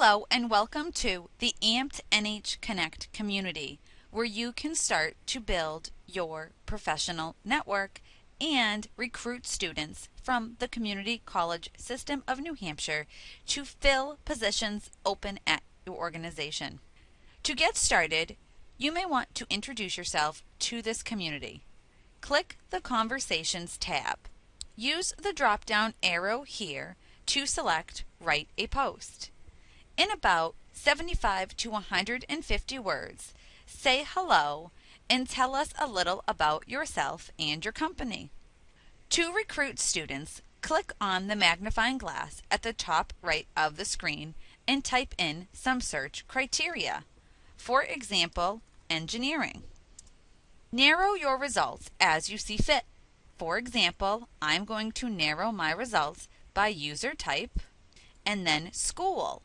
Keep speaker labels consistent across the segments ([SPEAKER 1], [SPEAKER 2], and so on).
[SPEAKER 1] Hello and welcome to the Amped NH Connect community, where you can start to build your professional network and recruit students from the Community College System of New Hampshire to fill positions open at your organization. To get started, you may want to introduce yourself to this community. Click the Conversations tab. Use the drop down arrow here to select Write a Post. In about 75 to 150 words, say hello and tell us a little about yourself and your company. To recruit students, click on the magnifying glass at the top right of the screen and type in some search criteria. For example, engineering. Narrow your results as you see fit. For example, I'm going to narrow my results by user type and then school.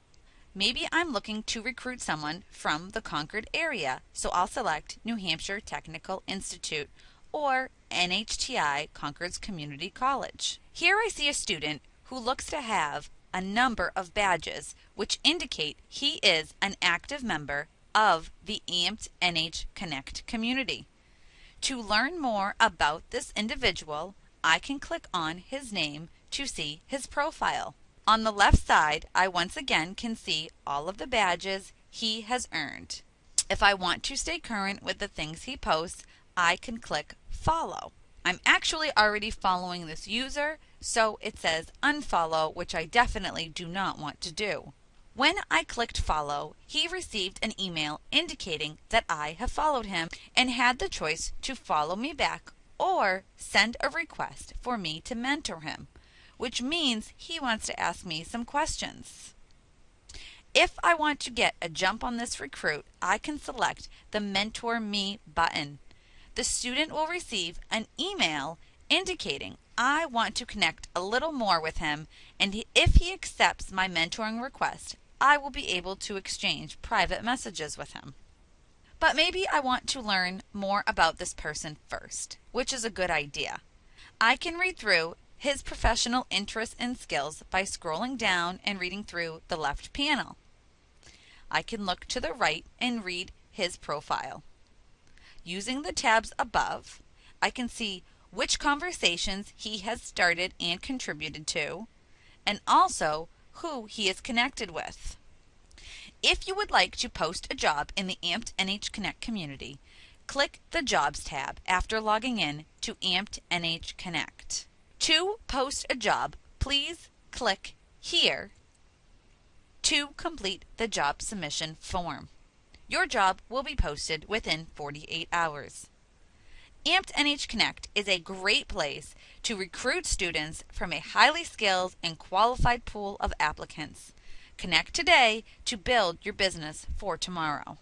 [SPEAKER 1] Maybe I'm looking to recruit someone from the Concord area, so I'll select New Hampshire Technical Institute or NHTI Concord's Community College. Here I see a student who looks to have a number of badges which indicate he is an active member of the Amped NH Connect community. To learn more about this individual, I can click on his name to see his profile. On the left side, I once again can see all of the badges he has earned. If I want to stay current with the things he posts, I can click follow. I'm actually already following this user, so it says unfollow, which I definitely do not want to do. When I clicked follow, he received an email indicating that I have followed him and had the choice to follow me back or send a request for me to mentor him which means he wants to ask me some questions. If I want to get a jump on this recruit, I can select the Mentor Me button. The student will receive an email indicating I want to connect a little more with him, and if he accepts my mentoring request, I will be able to exchange private messages with him. But maybe I want to learn more about this person first, which is a good idea. I can read through his professional interests and skills by scrolling down and reading through the left panel. I can look to the right and read his profile. Using the tabs above, I can see which conversations he has started and contributed to, and also who he is connected with. If you would like to post a job in the Amped NH Connect community, click the Jobs tab after logging in to Amped NH Connect. To post a job, please click here to complete the job submission form. Your job will be posted within 48 hours. Amped NH Connect is a great place to recruit students from a highly skilled and qualified pool of applicants. Connect today to build your business for tomorrow.